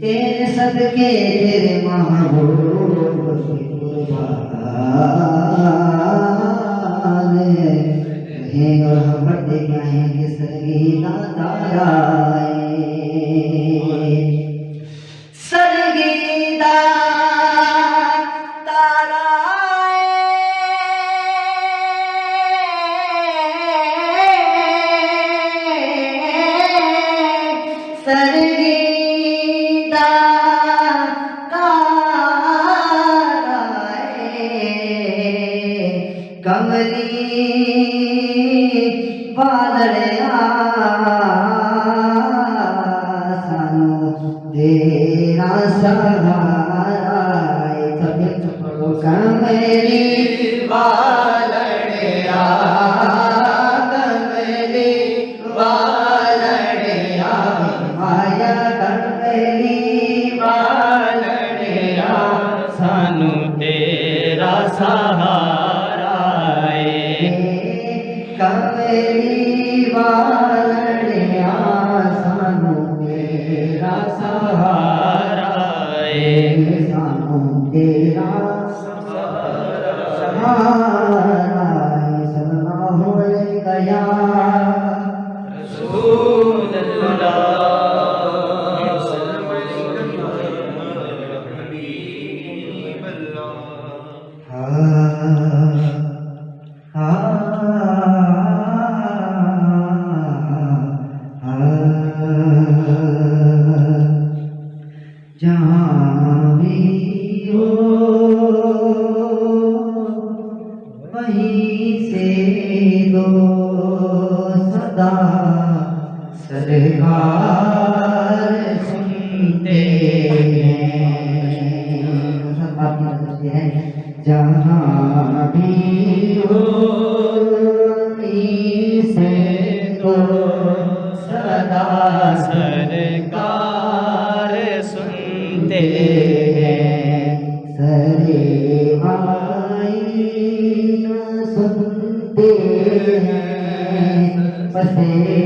تیرے صدقے تیرے محبوب کملی بالڑیا سانو تیرا سہا کا جہاں بھی ہو سدا سرکار سنتے ہیں سرے آئی سنتے ہیں بسے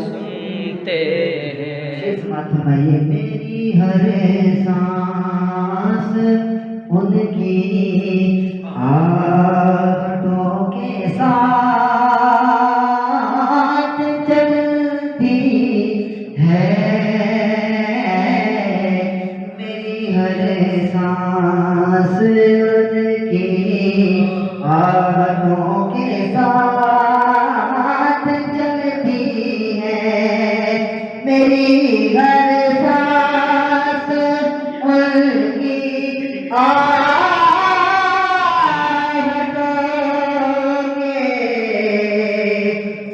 سنتے ہیں میری ہر سانس ان کی آٹوں کے ساتھ چلتی ہے میری ہر سانس ان کی آٹوں کے ساتھ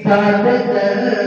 ساتھ